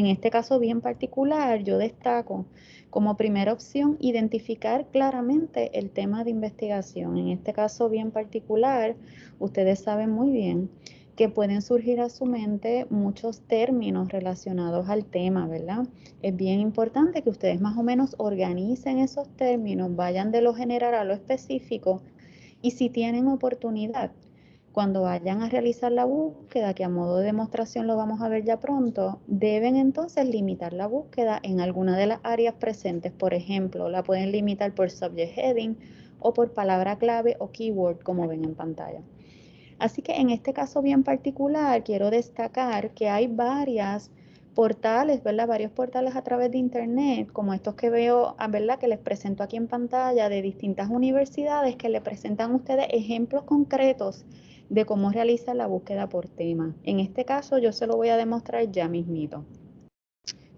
En este caso bien particular, yo destaco como primera opción identificar claramente el tema de investigación. En este caso bien particular, ustedes saben muy bien que pueden surgir a su mente muchos términos relacionados al tema, ¿verdad? Es bien importante que ustedes más o menos organicen esos términos, vayan de lo general a lo específico y si tienen oportunidad, cuando vayan a realizar la búsqueda, que a modo de demostración lo vamos a ver ya pronto, deben entonces limitar la búsqueda en alguna de las áreas presentes. Por ejemplo, la pueden limitar por subject heading o por palabra clave o keyword, como ven en pantalla. Así que en este caso bien particular quiero destacar que hay varias portales, ¿verdad? Varios portales a través de internet, como estos que veo, ah, ¿verdad? Que les presento aquí en pantalla de distintas universidades que le presentan a ustedes ejemplos concretos de cómo realizar la búsqueda por tema. En este caso yo se lo voy a demostrar ya mismito.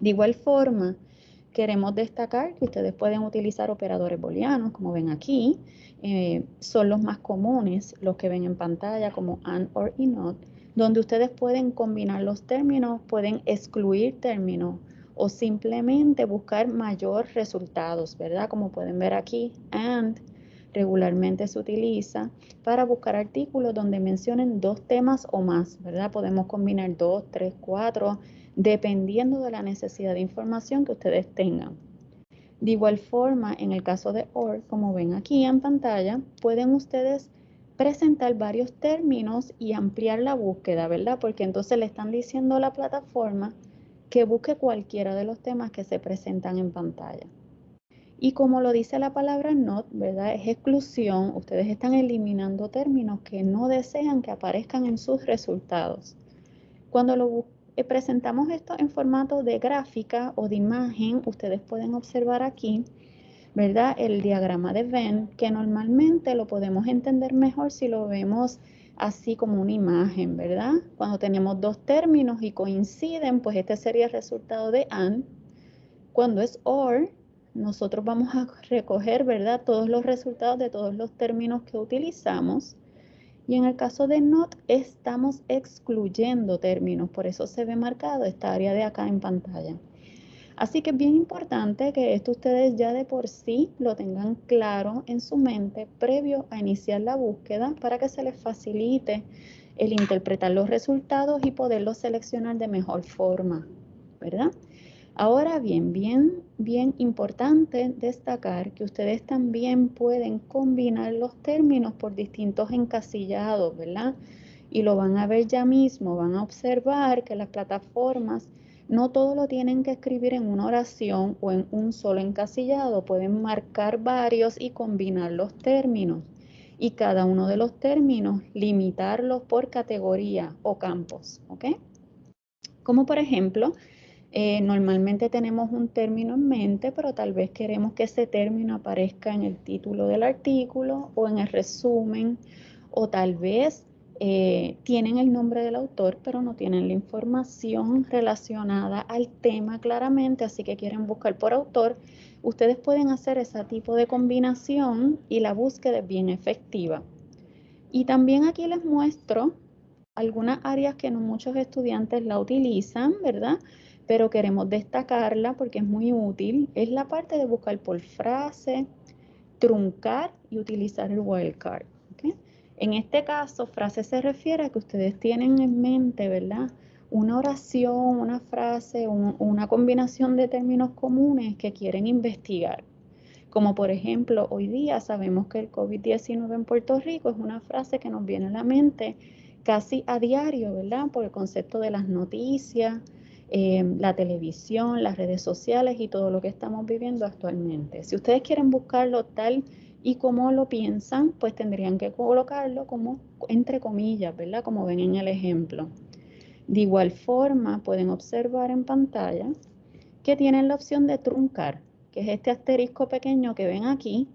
De igual forma, queremos destacar que ustedes pueden utilizar operadores booleanos, como ven aquí, eh, son los más comunes, los que ven en pantalla como AND OR y donde ustedes pueden combinar los términos, pueden excluir términos o simplemente buscar mayor resultados, ¿verdad? Como pueden ver aquí, AND regularmente se utiliza para buscar artículos donde mencionen dos temas o más, ¿verdad? Podemos combinar dos, tres, cuatro, dependiendo de la necesidad de información que ustedes tengan. De igual forma, en el caso de OR, como ven aquí en pantalla, pueden ustedes presentar varios términos y ampliar la búsqueda, ¿verdad? Porque entonces le están diciendo a la plataforma que busque cualquiera de los temas que se presentan en pantalla. Y como lo dice la palabra not, ¿verdad? Es exclusión. Ustedes están eliminando términos que no desean que aparezcan en sus resultados. Cuando lo eh, presentamos esto en formato de gráfica o de imagen, ustedes pueden observar aquí, ¿verdad? El diagrama de Venn, que normalmente lo podemos entender mejor si lo vemos así como una imagen, ¿verdad? Cuando tenemos dos términos y coinciden, pues este sería el resultado de AND. Cuando es OR, nosotros vamos a recoger, ¿verdad? Todos los resultados de todos los términos que utilizamos. Y en el caso de not, estamos excluyendo términos, por eso se ve marcado esta área de acá en pantalla. Así que es bien importante que esto ustedes ya de por sí lo tengan claro en su mente previo a iniciar la búsqueda para que se les facilite el interpretar los resultados y poderlos seleccionar de mejor forma, ¿verdad? Ahora bien, bien, bien importante destacar que ustedes también pueden combinar los términos por distintos encasillados, ¿verdad? Y lo van a ver ya mismo, van a observar que las plataformas no todo lo tienen que escribir en una oración o en un solo encasillado, pueden marcar varios y combinar los términos. Y cada uno de los términos limitarlos por categoría o campos, ¿ok? Como por ejemplo, eh, normalmente tenemos un término en mente, pero tal vez queremos que ese término aparezca en el título del artículo o en el resumen, o tal vez eh, tienen el nombre del autor, pero no tienen la información relacionada al tema claramente, así que quieren buscar por autor. Ustedes pueden hacer ese tipo de combinación y la búsqueda es bien efectiva. Y también aquí les muestro algunas áreas que no muchos estudiantes la utilizan, ¿verdad? Pero queremos destacarla porque es muy útil, es la parte de buscar por frase, truncar y utilizar el wildcard. En este caso, frase se refiere a que ustedes tienen en mente, ¿verdad? Una oración, una frase, una combinación de términos comunes que quieren investigar. Como por ejemplo, hoy día sabemos que el COVID-19 en Puerto Rico es una frase que nos viene a la mente casi a diario, ¿verdad? Por el concepto de las noticias, Em, la televisión, las redes sociales y todo lo que estamos viviendo actualmente. Si ustedes quieren buscarlo tal y como lo piensan, pues tendrían que colocarlo como entre comillas, ¿verdad? Como ven en el ejemplo. De igual forma, pueden observar en pantalla que tienen la opción de truncar, que es este asterisco pequeño que ven aquí.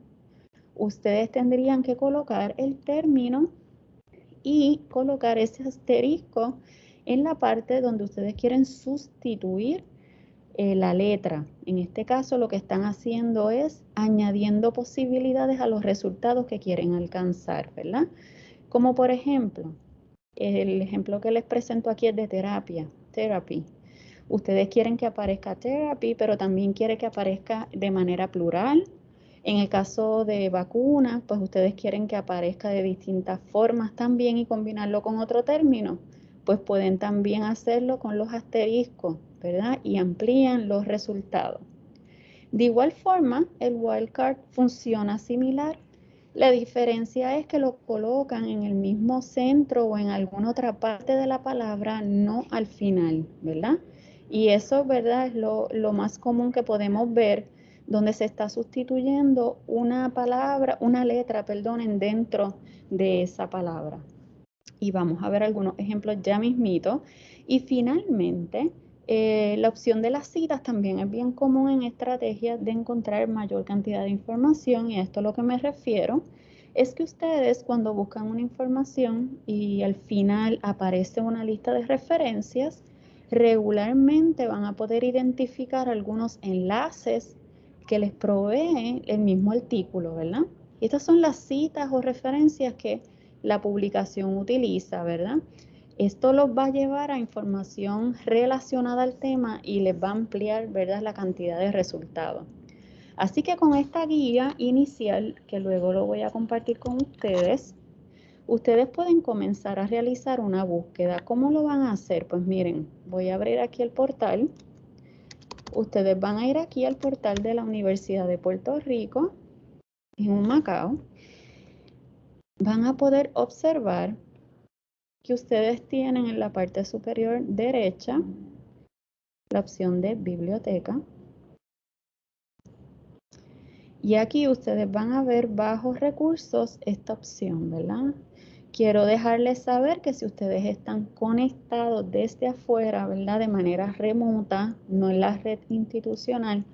Ustedes tendrían que colocar el término y colocar ese asterisco en la parte donde ustedes quieren sustituir eh, la letra. En este caso lo que están haciendo es añadiendo posibilidades a los resultados que quieren alcanzar, ¿verdad? Como por ejemplo, el ejemplo que les presento aquí es de terapia, therapy. Ustedes quieren que aparezca therapy, pero también quieren que aparezca de manera plural. En el caso de vacunas, pues ustedes quieren que aparezca de distintas formas también y combinarlo con otro término. Pues pueden también hacerlo con los asteriscos, ¿verdad? Y amplían los resultados. De igual forma, el wildcard funciona similar. La diferencia es que lo colocan en el mismo centro o en alguna otra parte de la palabra, no al final, ¿verdad? Y eso, ¿verdad? Es lo, más común que podemos ver donde se está sustituyendo una palabra, una letra, perdonen, dentro de esa palabra. Y vamos a ver algunos ejemplos ya mismito. Y finalmente, eh, la opción de las citas también es bien común en estrategias de encontrar mayor cantidad de información y a esto a lo que me refiero es que ustedes cuando buscan una información y al final aparece una lista de referencias, regularmente van a poder identificar algunos enlaces que les provee el mismo artículo, ¿verdad? Y estas son las citas o referencias que la publicación utiliza, ¿verdad? Esto los va a llevar a información relacionada al tema y les va a ampliar, ¿verdad?, la cantidad de resultados. Así que con esta guía inicial, que luego lo voy a compartir con ustedes, ustedes pueden comenzar a realizar una búsqueda. ¿Cómo lo van a hacer? Pues miren, voy a abrir aquí el portal. Ustedes van a ir aquí al portal de la Universidad de Puerto Rico, en un Macao. Van a poder observar que ustedes tienen en la parte superior derecha la opción de biblioteca. Y aquí ustedes van a ver bajo recursos esta opción, ¿verdad? Quiero dejarles saber que si ustedes están conectados desde afuera, ¿verdad? De manera remota, no en la red institucional,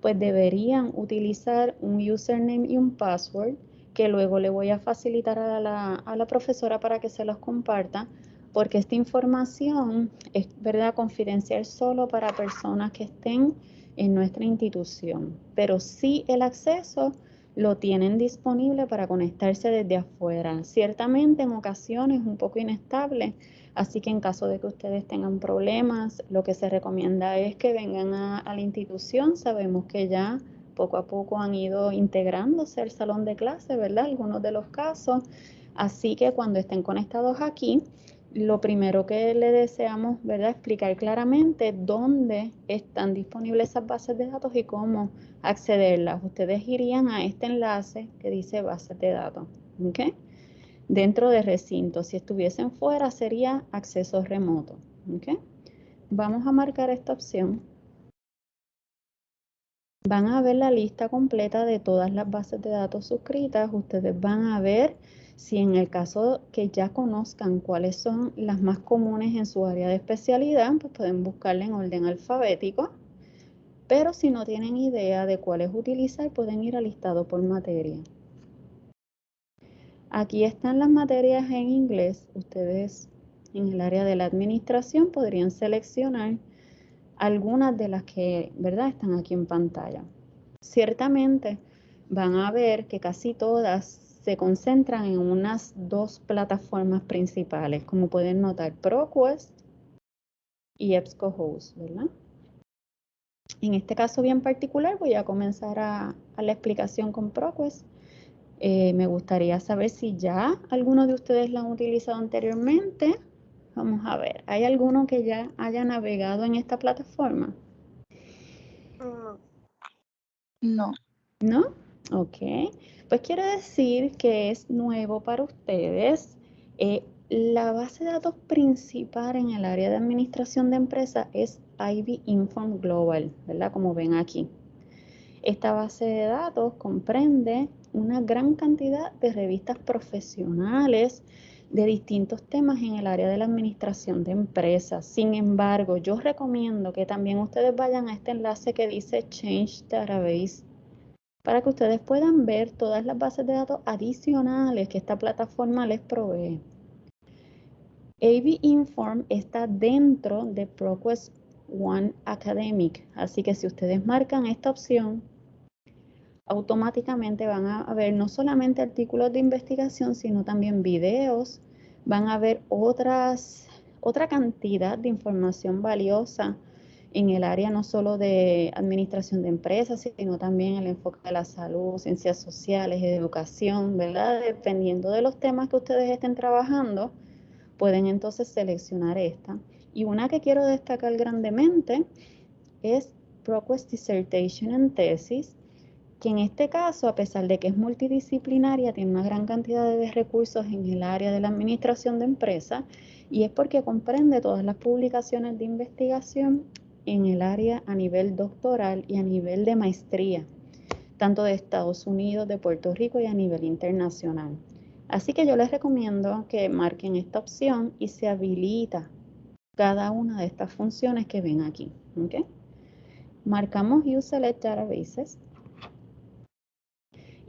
pues deberían utilizar un username y un password que luego le voy a facilitar a la, a la profesora para que se los comparta, porque esta información es, ¿verdad? Confidencial solo para personas que estén en nuestra institución, pero sí el acceso lo tienen disponible para conectarse desde afuera. Ciertamente en ocasiones un poco inestable, así que en caso de que ustedes tengan problemas, lo que se recomienda es que vengan a, la institución. Sabemos que ya poco a poco han ido integrándose al salón de clase, ¿verdad? Algunos de los casos. Así que cuando estén conectados aquí, lo primero que le deseamos, ¿verdad? Explicar claramente dónde están disponibles esas bases de datos y cómo accederlas. Ustedes irían a este enlace que dice bases de datos, ¿ok? Dentro de recinto. Si estuviesen fuera sería acceso remoto, ¿ok? Vamos a marcar esta opción. Van a ver la lista completa de todas las bases de datos suscritas. Ustedes van a ver si en el caso que ya conozcan cuáles son las más comunes en su área de especialidad, pues pueden buscarla en orden alfabético. Pero si no tienen idea de cuáles utilizar, pueden ir al listado por materia. Aquí están las materias en inglés. Ustedes en el área de la administración podrían seleccionar algunas de las que, ¿verdad?, están aquí en pantalla. Ciertamente van a ver que casi todas se concentran en unas dos plataformas principales, como pueden notar, ProQuest y EBSCOhost, ¿verdad? En este caso bien particular voy a comenzar a, la explicación con ProQuest. Eh, me gustaría saber si ya alguno de ustedes la han utilizado anteriormente. Vamos a ver, ¿hay alguno que ya haya navegado en esta plataforma? No. ¿No? Ok. Pues quiere decir que es nuevo para ustedes. Eh, la base de datos principal en el área de administración de empresas es IB Inform Global, ¿verdad? Como ven aquí. Esta base de datos comprende una gran cantidad de revistas profesionales de distintos temas en el área de la administración de empresas. Sin embargo, yo recomiendo que también ustedes vayan a este enlace que dice Change Database para que ustedes puedan ver todas las bases de datos adicionales que esta plataforma les provee. AB Inform está dentro de ProQuest One Academic, así que si ustedes marcan esta opción, automáticamente van a ver no solamente artículos de investigación, sino también videos, van a ver otras, otra cantidad de información valiosa en el área no solo de administración de empresas, sino también el enfoque de la salud, ciencias sociales, educación, ¿verdad? Dependiendo de los temas que ustedes estén trabajando, pueden entonces seleccionar esta. Y una que quiero destacar grandemente es ProQuest Dissertation and Thesis, que en este caso, a pesar de que es multidisciplinaria, tiene una gran cantidad de recursos en el área de la administración de empresas y es porque comprende todas las publicaciones de investigación en el área a nivel doctoral y a nivel de maestría, tanto de Estados Unidos, de Puerto Rico y a nivel internacional. Así que yo les recomiendo que marquen esta opción y se habilita cada una de estas funciones que ven aquí. Marcamos Use Select Databases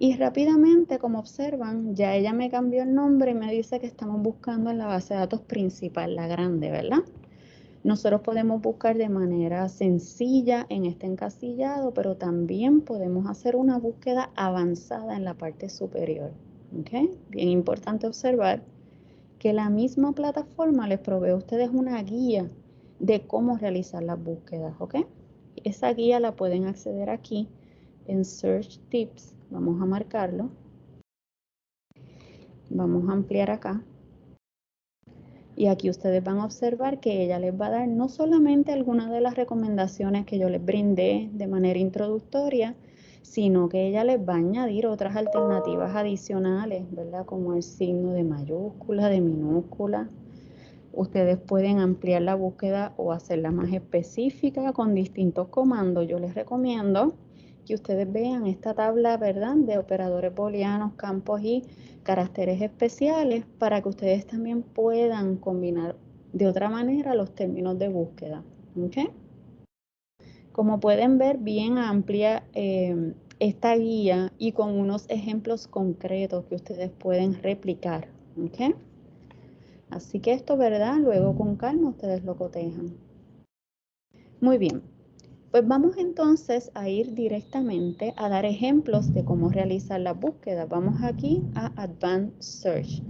y rápidamente, como observan, ya ella me cambió el nombre y me dice que estamos buscando en la base de datos principal, la grande, ¿verdad? Nosotros podemos buscar de manera sencilla en este encasillado, pero también podemos hacer una búsqueda avanzada en la parte superior. ¿okay? Bien importante observar que la misma plataforma les provee a ustedes una guía de cómo realizar las búsquedas. ¿ok? Esa guía la pueden acceder aquí en Search Tips Vamos a marcarlo. Vamos a ampliar acá. Y aquí ustedes van a observar que ella les va a dar no solamente algunas de las recomendaciones que yo les brindé de manera introductoria, sino que ella les va a añadir otras alternativas adicionales, ¿verdad? Como el signo de mayúscula, de minúscula. Ustedes pueden ampliar la búsqueda o hacerla más específica con distintos comandos. Yo les recomiendo ustedes vean esta tabla, ¿verdad? De operadores booleanos, campos y caracteres especiales para que ustedes también puedan combinar de otra manera los términos de búsqueda. ¿ok? Como pueden ver, bien amplia eh, esta guía y con unos ejemplos concretos que ustedes pueden replicar. ¿ok? Así que esto, ¿verdad? Luego con calma ustedes lo cotejan. Muy bien. Pues vamos entonces a ir directamente a dar ejemplos de cómo realizar la búsqueda. Vamos aquí a Advanced Search.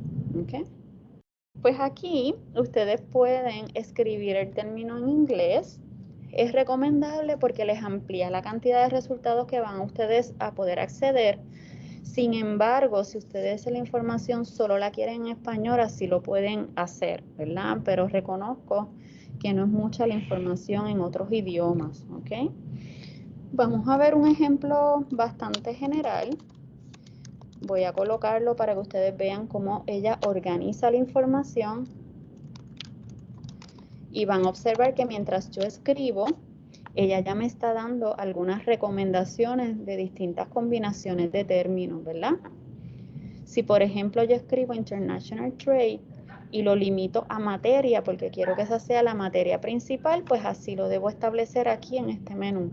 Pues aquí ustedes pueden escribir el término en inglés. Es recomendable porque les amplía la cantidad de resultados que van ustedes a poder acceder. Sin embargo, si ustedes la información solo la quieren en español, así lo pueden hacer, ¿verdad? Pero reconozco que no es mucha la información en otros idiomas, ¿ok? Vamos a ver un ejemplo bastante general. Voy a colocarlo para que ustedes vean cómo ella organiza la información. Y van a observar que mientras yo escribo, ella ya me está dando algunas recomendaciones de distintas combinaciones de términos, ¿verdad? Si por ejemplo yo escribo International Trade, y lo limito a materia porque quiero que esa sea la materia principal, pues así lo debo establecer aquí en este menú.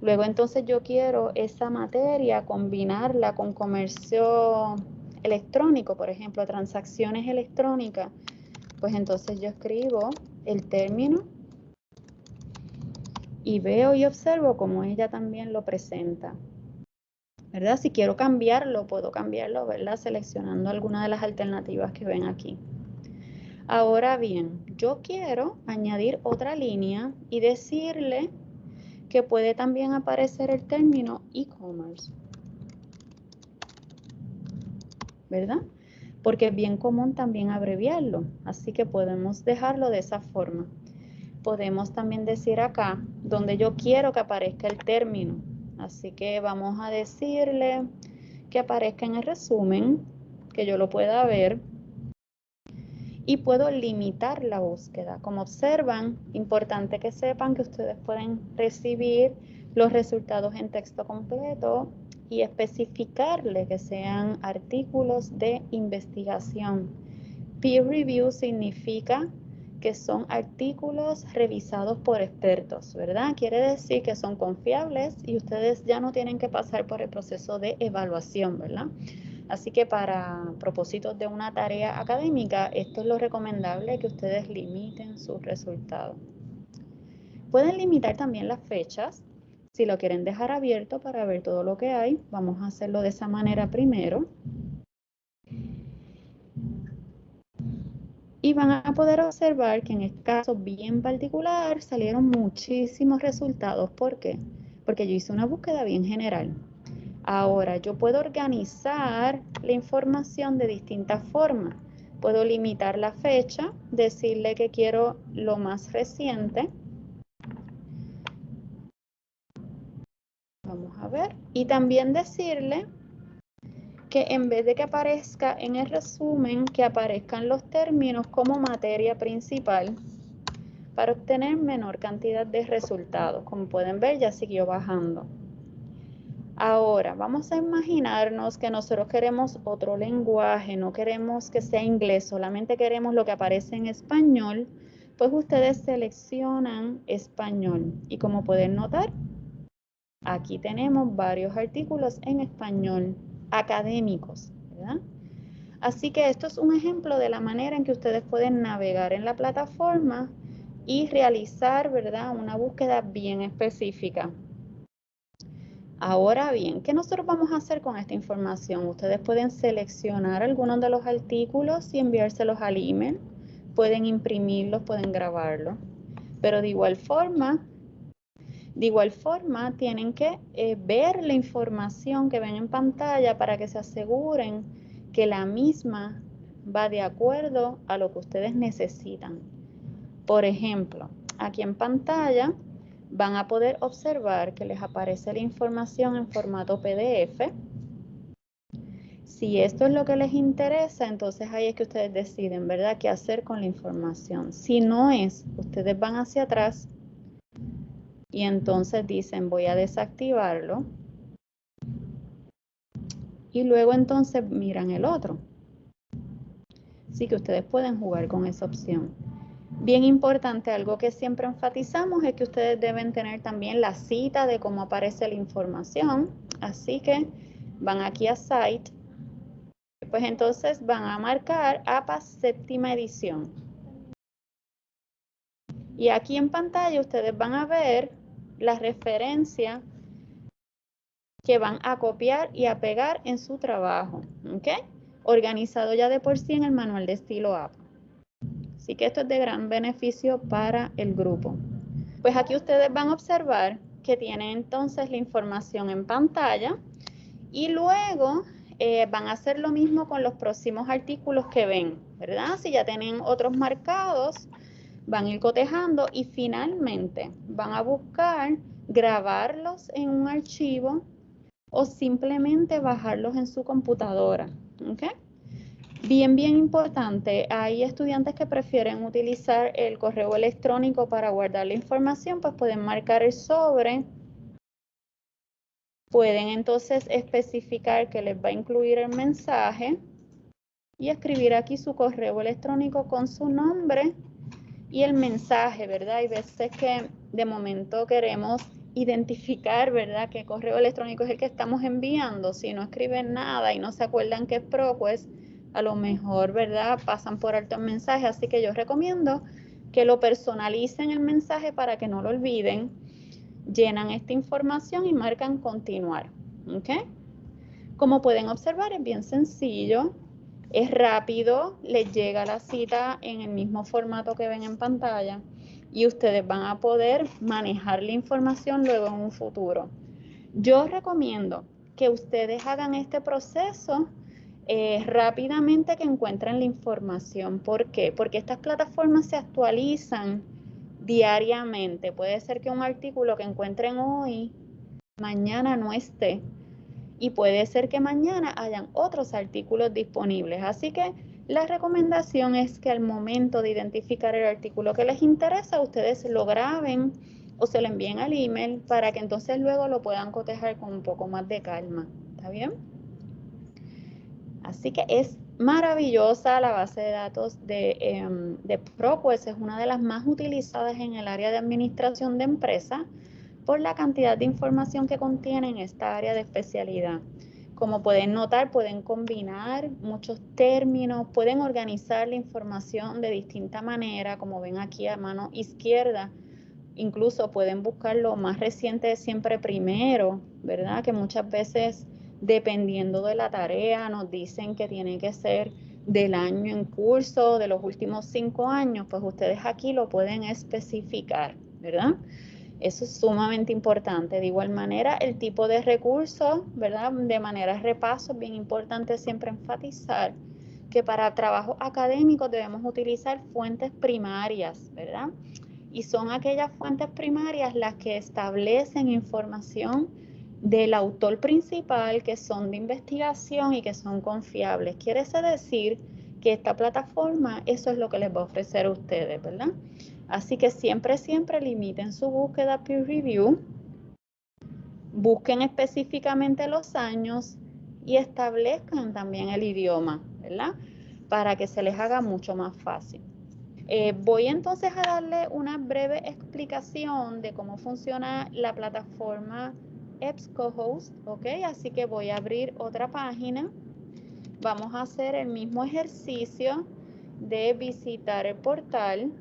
Luego entonces yo quiero esa materia combinarla con comercio electrónico, por ejemplo, transacciones electrónicas. Pues entonces yo escribo el término y veo y observo cómo ella también lo presenta. ¿Verdad? Si quiero cambiarlo, puedo cambiarlo, ¿verdad? Seleccionando alguna de las alternativas que ven aquí. Ahora bien, yo quiero añadir otra línea y decirle que puede también aparecer el término e-commerce. ¿Verdad? Porque es bien común también abreviarlo, así que podemos dejarlo de esa forma. Podemos también decir acá, donde yo quiero que aparezca el término, Así que vamos a decirle que aparezca en el resumen, que yo lo pueda ver. Y puedo limitar la búsqueda. Como observan, importante que sepan que ustedes pueden recibir los resultados en texto completo y especificarle que sean artículos de investigación. Peer review significa que son artículos revisados por expertos, ¿verdad? Quiere decir que son confiables y ustedes ya no tienen que pasar por el proceso de evaluación, ¿verdad? Así que para propósitos de una tarea académica, esto es lo recomendable que ustedes limiten sus resultados. Pueden limitar también las fechas. Si lo quieren dejar abierto para ver todo lo que hay, vamos a hacerlo de esa manera primero. Y van a poder observar que en este caso bien particular salieron muchísimos resultados. ¿Por qué? Porque yo hice una búsqueda bien general. Ahora, yo puedo organizar la información de distintas formas. Puedo limitar la fecha, decirle que quiero lo más reciente. Vamos a ver. Y también decirle que en vez de que aparezca en el resumen, que aparezcan los términos como materia principal para obtener menor cantidad de resultados. Como pueden ver, ya siguió bajando. Ahora, vamos a imaginarnos que nosotros queremos otro lenguaje, no queremos que sea inglés, solamente queremos lo que aparece en español, pues ustedes seleccionan español. Y como pueden notar, aquí tenemos varios artículos en español académicos, ¿verdad? Así que esto es un ejemplo de la manera en que ustedes pueden navegar en la plataforma y realizar, ¿verdad? Una búsqueda bien específica. Ahora bien, ¿qué nosotros vamos a hacer con esta información? Ustedes pueden seleccionar algunos de los artículos y enviárselos al email. Pueden imprimirlos, pueden grabarlos. Pero de igual forma, de igual forma, tienen que eh, ver la información que ven en pantalla para que se aseguren que la misma va de acuerdo a lo que ustedes necesitan. Por ejemplo, aquí en pantalla van a poder observar que les aparece la información en formato PDF. Si esto es lo que les interesa, entonces ahí es que ustedes deciden, ¿verdad?, qué hacer con la información. Si no es, ustedes van hacia atrás y entonces dicen, voy a desactivarlo. Y luego entonces miran el otro. Así que ustedes pueden jugar con esa opción. Bien importante, algo que siempre enfatizamos es que ustedes deben tener también la cita de cómo aparece la información. Así que van aquí a Site. Pues entonces van a marcar APA séptima edición. Y aquí en pantalla ustedes van a ver la referencia que van a copiar y a pegar en su trabajo. ¿Ok? Organizado ya de por sí en el manual de estilo APA. Así que esto es de gran beneficio para el grupo. Pues aquí ustedes van a observar que tienen entonces la información en pantalla y luego eh, van a hacer lo mismo con los próximos artículos que ven, ¿verdad? Si ya tienen otros marcados, van a ir cotejando y finalmente van a buscar grabarlos en un archivo o simplemente bajarlos en su computadora. Bien, bien importante, hay estudiantes que prefieren utilizar el correo electrónico para guardar la información, pues pueden marcar el sobre. Pueden entonces especificar que les va a incluir el mensaje y escribir aquí su correo electrónico con su nombre y el mensaje, ¿verdad? Hay veces que de momento queremos identificar, ¿verdad?, qué correo electrónico es el que estamos enviando. Si no escriben nada y no se acuerdan que es pro, pues a lo mejor, ¿verdad? Pasan por alto el mensaje, así que yo recomiendo que lo personalicen el mensaje para que no lo olviden, llenan esta información y marcan continuar, ¿ok? Como pueden observar, es bien sencillo, es rápido, les llega la cita en el mismo formato que ven en pantalla y ustedes van a poder manejar la información luego en un futuro. Yo recomiendo que ustedes hagan este proceso eh, rápidamente que encuentren la información. ¿Por qué? Porque estas plataformas se actualizan diariamente. Puede ser que un artículo que encuentren hoy, mañana no esté. Y puede ser que mañana hayan otros artículos disponibles. Así que la recomendación es que al momento de identificar el artículo que les interesa, ustedes lo graben o se lo envíen al email para que entonces luego lo puedan cotejar con un poco más de calma. ¿Está bien? Así que es maravillosa la base de datos de, eh, de ProQuest, es una de las más utilizadas en el área de administración de empresas por la cantidad de información que contiene en esta área de especialidad. Como pueden notar, pueden combinar muchos términos, pueden organizar la información de distinta manera, como ven aquí a mano izquierda. Incluso pueden buscar lo más reciente siempre primero, ¿verdad? Que muchas veces dependiendo de la tarea, nos dicen que tiene que ser del año en curso, de los últimos cinco años, pues ustedes aquí lo pueden especificar, ¿verdad? Eso es sumamente importante. De igual manera, el tipo de recursos, ¿verdad? De manera repaso, bien importante siempre enfatizar que para trabajo académico debemos utilizar fuentes primarias, ¿verdad? Y son aquellas fuentes primarias las que establecen información del autor principal que son de investigación y que son confiables. Quiere decir que esta plataforma, eso es lo que les va a ofrecer a ustedes, ¿verdad? Así que siempre, siempre limiten su búsqueda peer review, busquen específicamente los años y establezcan también el idioma, ¿verdad? Para que se les haga mucho más fácil. Eh, voy entonces a darle una breve explicación de cómo funciona la plataforma EBSCOhost, ¿ok? Así que voy a abrir otra página. Vamos a hacer el mismo ejercicio de visitar el portal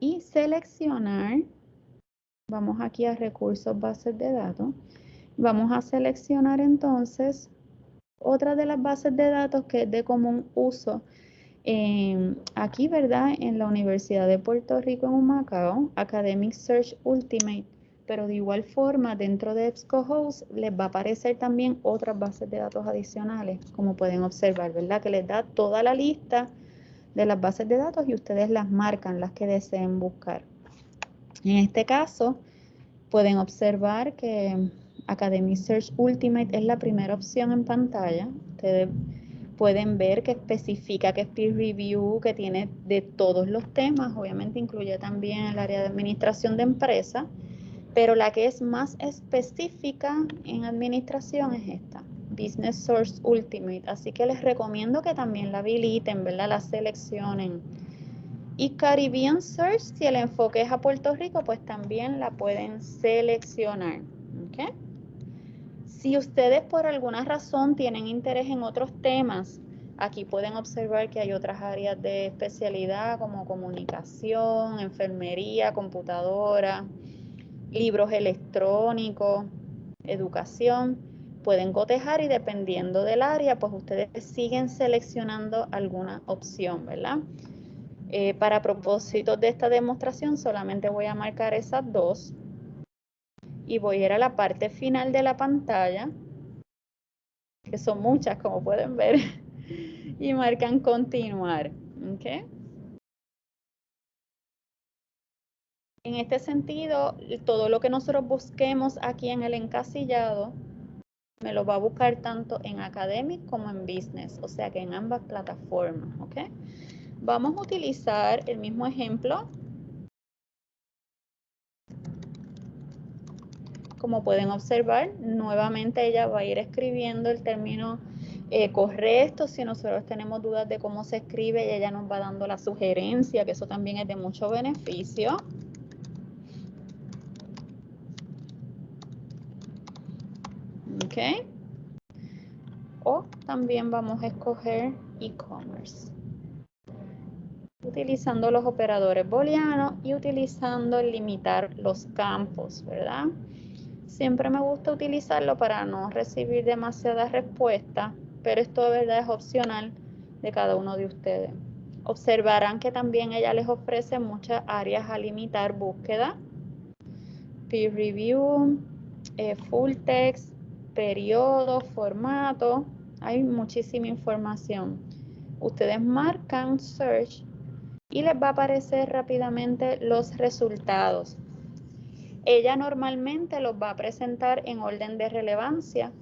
y seleccionar, vamos aquí a recursos bases de datos, vamos a seleccionar entonces otra de las bases de datos que es de común uso em, aquí, ¿verdad? En la Universidad de Puerto Rico en Humacao, Academic Search Ultimate, pero de igual forma dentro de EBSCOhost les va a aparecer también otras bases de datos adicionales, como pueden observar, ¿verdad? Que les da toda la lista de las bases de datos y ustedes las marcan, las que deseen buscar. En este caso, pueden observar que Academy Search Ultimate es la primera opción en pantalla. Ustedes pueden ver que especifica que es peer review, que tiene de todos los temas, obviamente incluye también el área de administración de empresa, pero la que es más específica en administración es esta. Business Source Ultimate. Así que les recomiendo que también la habiliten, ¿verdad? La seleccionen. Y Caribbean Search, si el enfoque es a Puerto Rico, pues también la pueden seleccionar. ¿ok? Si ustedes por alguna razón tienen interés en otros temas, aquí pueden observar que hay otras áreas de especialidad como comunicación, enfermería, computadora, libros electrónicos, educación pueden cotejar y dependiendo del área, pues ustedes siguen seleccionando alguna opción, ¿verdad? Eh, para propósitos de esta demostración solamente voy a marcar esas dos y voy a ir a la parte final de la pantalla, que son muchas como pueden ver, y marcan continuar. ¿okay? En este sentido, todo lo que nosotros busquemos aquí en el encasillado me lo va a buscar tanto en Academic como en Business, o sea que en ambas plataformas, ¿ok? Vamos a utilizar el mismo ejemplo. Como pueden observar, nuevamente ella va a ir escribiendo el término eh, correcto. Si nosotros tenemos dudas de cómo se escribe, ella nos va dando la sugerencia, que eso también es de mucho beneficio. O también vamos a escoger e-commerce. Utilizando los operadores booleanos y utilizando limitar los campos, ¿verdad? Siempre me gusta utilizarlo para no recibir demasiadas respuestas, pero esto de verdad es opcional de cada uno de ustedes. Observarán que también ella les ofrece muchas áreas a limitar búsqueda, peer review, eh, full text, periodo, formato, hay muchísima información. Ustedes marcan search y les va a aparecer rápidamente los resultados. Ella normalmente los va a presentar en orden de relevancia,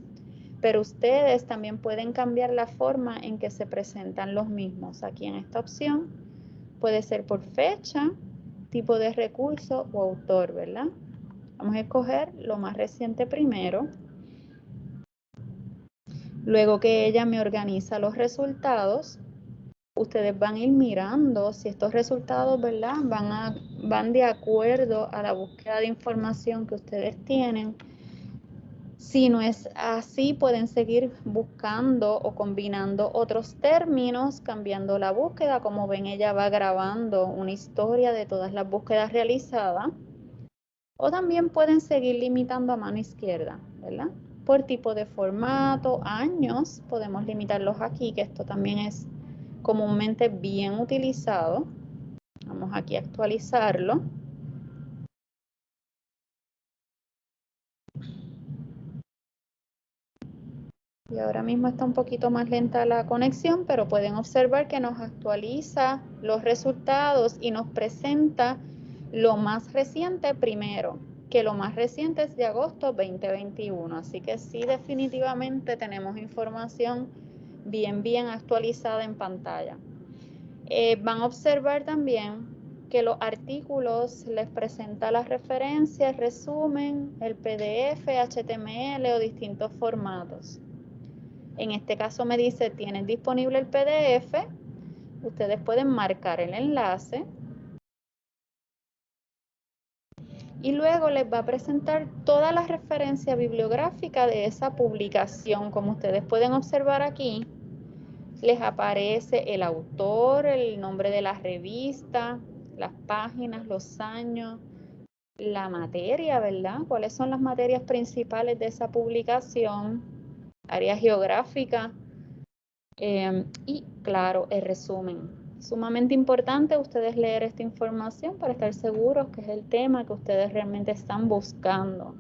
pero ustedes también pueden cambiar la forma en que se presentan los mismos. Aquí en esta opción puede ser por fecha, tipo de recurso o autor, ¿verdad? Vamos a escoger lo más reciente primero. Luego que ella me organiza los resultados, ustedes van a ir mirando si estos resultados, ¿verdad? Van, van de acuerdo a la búsqueda de información que ustedes tienen. Si no es así, pueden seguir buscando o combinando otros términos, cambiando la búsqueda. Como ven, ella va grabando una historia de todas las búsquedas realizadas. O también pueden seguir limitando a mano izquierda, ¿verdad? Por tipo de formato, años, podemos limitarlos aquí, que esto también es comúnmente bien utilizado. Vamos aquí a actualizarlo. Y ahora mismo está un poquito más lenta la conexión, pero pueden observar que nos actualiza los resultados y nos presenta lo más reciente primero, que lo más reciente es de agosto 2021. Así que sí, definitivamente tenemos información bien, bien actualizada en pantalla. Eh, van a observar también que los artículos les presenta las referencias, resumen, el PDF, HTML o distintos formatos. En este caso me dice, tienen disponible el PDF. Ustedes pueden marcar el enlace. Y luego les va a presentar toda la referencia bibliográfica de esa publicación. Como ustedes pueden observar aquí, les aparece el autor, el nombre de la revista, las páginas, los años, la materia, ¿verdad? ¿Cuáles son las materias principales de esa publicación? área geográfica em, y, claro, el resumen. Sumamente importante ustedes leer esta información para estar seguros que es el tema que ustedes realmente están buscando.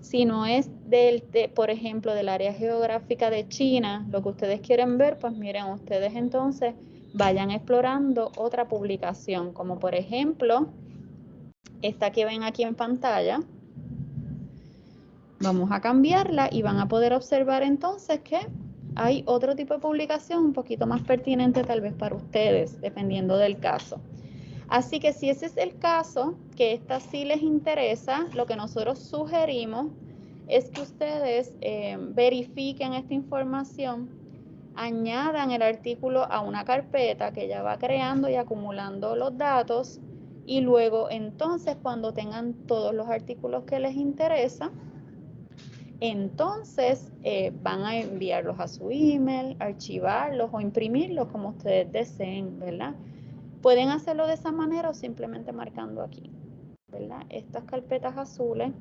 Si no es del, por ejemplo, del área geográfica de China, lo que ustedes quieren ver, pues miren, ustedes entonces vayan explorando otra publicación, como por ejemplo, esta que ven aquí en pantalla, Vamos a cambiarla y van a poder observar entonces que hay otro tipo de publicación un poquito más pertinente tal vez para ustedes, dependiendo del caso. Así que si ese es el caso, que esta sí les interesa, lo que nosotros sugerimos es que ustedes eh, verifiquen esta información, añadan el artículo a una carpeta que ya va creando y acumulando los datos y luego entonces cuando tengan todos los artículos que les interesan, entonces eh, van a enviarlos a su email, archivarlos o imprimirlos como ustedes deseen, ¿verdad? Pueden hacerlo de esa manera o simplemente marcando aquí, ¿verdad? Estas carpetas azules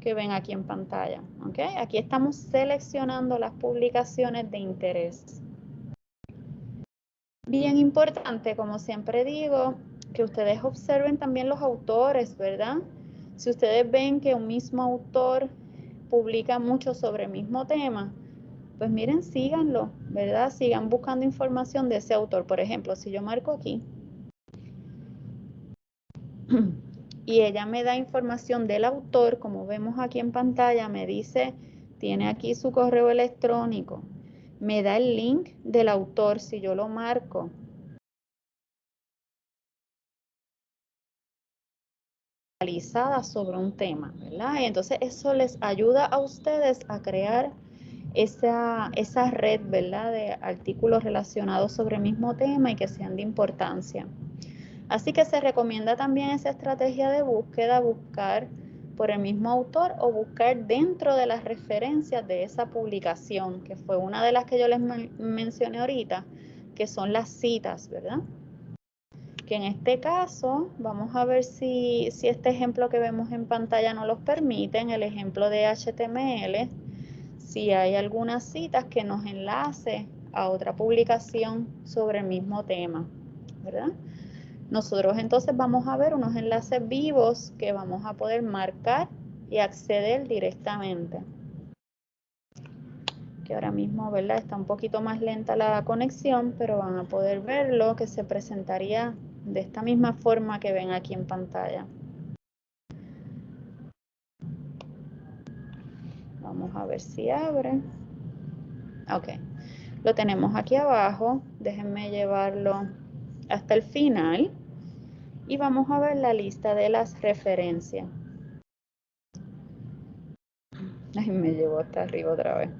que ven aquí en pantalla, ¿ok? Aquí estamos seleccionando las publicaciones de interés. Bien importante, como siempre digo, que ustedes observen también los autores, ¿verdad? Si ustedes ven que un mismo autor publica mucho sobre el mismo tema, pues miren, síganlo, ¿verdad? Sigan buscando información de ese autor. Por ejemplo, si yo marco aquí y ella me da información del autor, como vemos aquí en pantalla, me dice, tiene aquí su correo electrónico, me da el link del autor si yo lo marco sobre un tema, ¿verdad? Y entonces eso les ayuda a ustedes a crear esa, esa red, ¿verdad? De artículos relacionados sobre el mismo tema y que sean de importancia. Así que se recomienda también esa estrategia de búsqueda, buscar por el mismo autor o buscar dentro de las referencias de esa publicación, que fue una de las que yo les mencioné ahorita, que son las citas, ¿verdad? Que en este caso, vamos a ver si, este ejemplo que vemos en pantalla no los permite, en el ejemplo de HTML, si hay algunas citas que nos enlace a otra publicación sobre el mismo tema. Nosotros entonces vamos a ver unos enlaces vivos que vamos a poder marcar y acceder directamente. Que ahora mismo, ¿verdad? Está un poquito más lenta la conexión, pero van a poder verlo que se presentaría de esta misma forma que ven aquí en pantalla. Vamos a ver si abre. Ok, lo tenemos aquí abajo. Déjenme llevarlo hasta el final. Y vamos a ver la lista de las referencias. Ay, me llevo hasta arriba otra vez.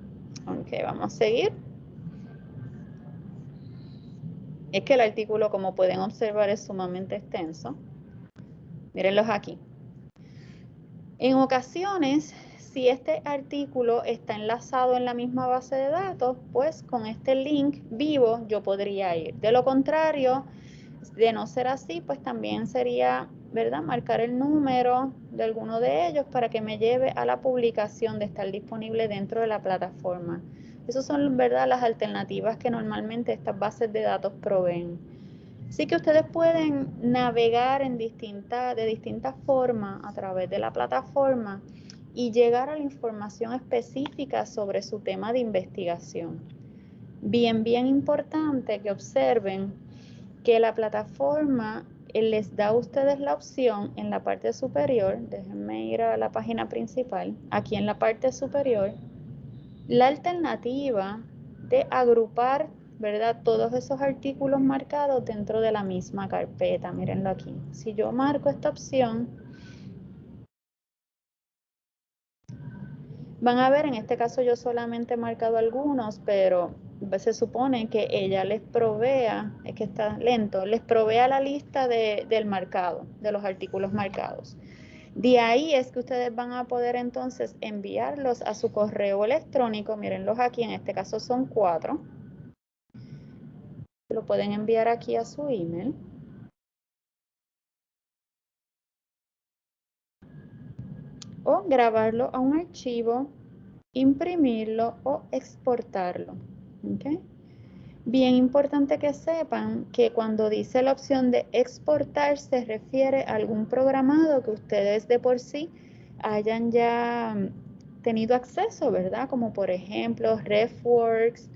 Ok, vamos a seguir. Es que el artículo, como pueden observar, es sumamente extenso. Mírenlos aquí. En ocasiones, si este artículo está enlazado en la misma base de datos, pues con este link vivo yo podría ir. De lo contrario, de no ser así, pues también sería ¿verdad? Marcar el número de alguno de ellos para que me lleve a la publicación de estar disponible dentro de la plataforma. Esas son, ¿verdad?, las alternativas que normalmente estas bases de datos proveen. Así que ustedes pueden navegar en distinta, de distintas formas a través de la plataforma y llegar a la información específica sobre su tema de investigación. Bien, bien importante que observen que la plataforma eh, les da a ustedes la opción en la parte superior, déjenme ir a la página principal, aquí en la parte superior, la alternativa de agrupar, ¿verdad? Todos esos artículos marcados dentro de la misma carpeta. Mírenlo aquí. Si yo marco esta opción, van a ver, en este caso yo solamente he marcado algunos, pero se supone que ella les provea, es que está lento, les provea la lista del marcado, de los artículos marcados. De ahí es que ustedes van a poder entonces enviarlos a su correo electrónico. Mírenlos aquí, en este caso son cuatro. Lo pueden enviar aquí a su email. O grabarlo a un archivo, imprimirlo o exportarlo. Bien importante que sepan que cuando dice la opción de exportar se refiere a algún programado que ustedes de por sí hayan ya mm, tenido acceso, ¿verdad? Como por ejemplo RefWorks,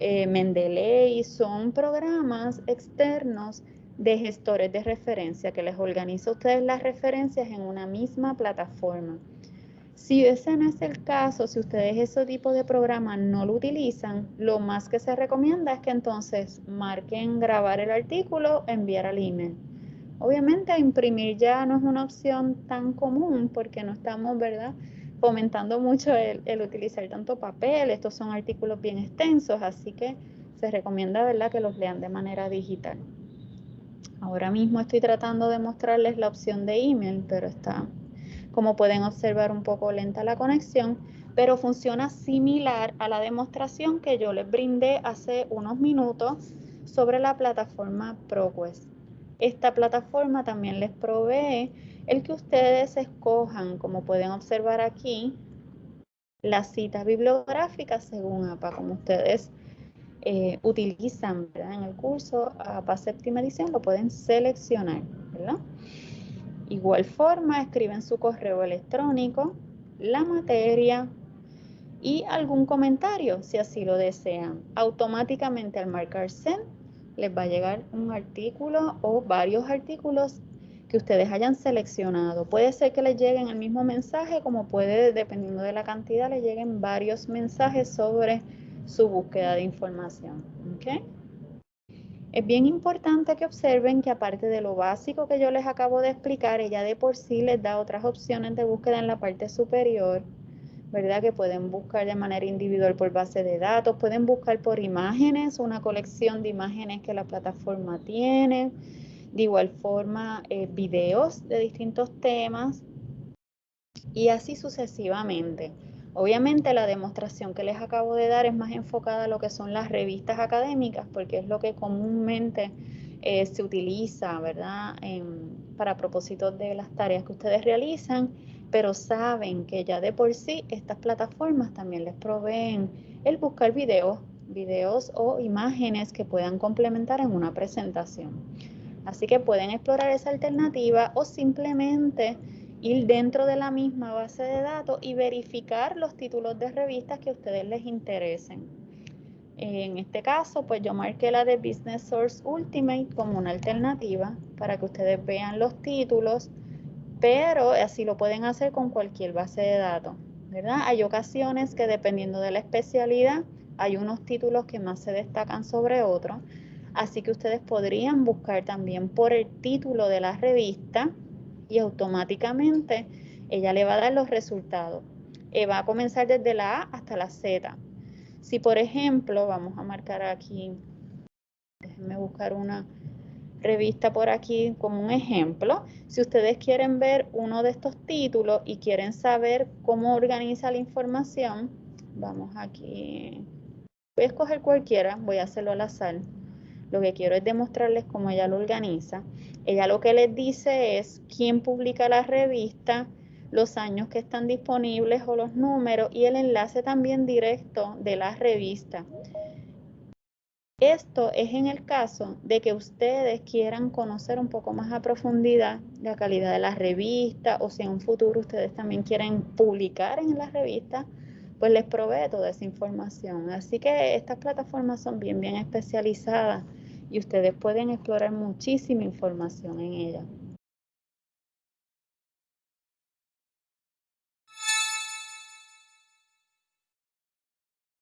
eh, Mendeley, son programas externos de gestores de referencia que les organiza a ustedes las referencias en una misma plataforma. Si ese no es el caso, si ustedes ese tipo de programa no lo utilizan, lo más que se recomienda es que entonces marquen grabar el artículo, enviar al email. Obviamente imprimir ya no es una opción tan común porque no estamos, ¿verdad? fomentando mucho el, el, utilizar tanto papel, estos son artículos bien extensos, así que se recomienda ¿verdad? que los lean de manera digital. Ahora mismo estoy tratando de mostrarles la opción de email, pero está como pueden observar un poco lenta la conexión, pero funciona similar a la demostración que yo les brindé hace unos minutos sobre la plataforma ProQuest. Esta plataforma también les provee el que ustedes escojan, como pueden observar aquí, las citas bibliográficas según APA, como ustedes eh, utilizan en el curso APA séptima edición, lo pueden seleccionar. ¿verdad? Igual forma, escriben su correo electrónico, la materia y algún comentario si así lo desean. Automáticamente al marcar send les va a llegar un artículo o varios artículos que ustedes hayan seleccionado. Puede ser que les lleguen el mismo mensaje, como puede, dependiendo de la cantidad, les lleguen varios mensajes sobre su búsqueda de información. ¿okay? Es bien importante que observen que aparte de lo básico que yo les acabo de explicar, ella de por sí les da otras opciones de búsqueda en la parte superior, ¿verdad? Que pueden buscar de manera individual por base de datos, pueden buscar por imágenes, una colección de imágenes que la plataforma tiene, de igual forma eh, videos de distintos temas y así sucesivamente. Obviamente la demostración que les acabo de dar es más enfocada a lo que son las revistas académicas, porque es lo que comúnmente eh, se utiliza, ¿verdad? para propósitos de las tareas que ustedes realizan, pero saben que ya de por sí estas plataformas también les proveen el buscar videos, videos o imágenes que puedan complementar en una presentación. Así que pueden explorar esa alternativa o simplemente ir dentro de la misma base de datos y verificar los títulos de revistas que a ustedes les interesen. En este caso, pues yo marqué la de Business Source Ultimate como una alternativa para que ustedes vean los títulos, pero así lo pueden hacer con cualquier base de datos, ¿verdad? Hay ocasiones que dependiendo de la especialidad, hay unos títulos que más se destacan sobre otros, así que ustedes podrían buscar también por el título de la revista y automáticamente ella le va a dar los resultados. Eh, va a comenzar desde la A hasta la Z. Si por ejemplo, vamos a marcar aquí, déjenme buscar una revista por aquí como un ejemplo. Si ustedes quieren ver uno de estos títulos y quieren saber cómo organiza la información, vamos aquí. Voy a escoger cualquiera, voy a hacerlo al azar. Lo que quiero es demostrarles cómo ella lo organiza. Ella lo que les dice es quién publica la revista, los años que están disponibles o los números y el enlace también directo de la revista. Esto es en el caso de que ustedes quieran conocer un poco más a profundidad la calidad de la revista o si en un futuro ustedes también quieren publicar en la revista, pues les provee toda esa información. Así que estas plataformas son bien, bien especializadas y ustedes pueden explorar muchísima información en ellas.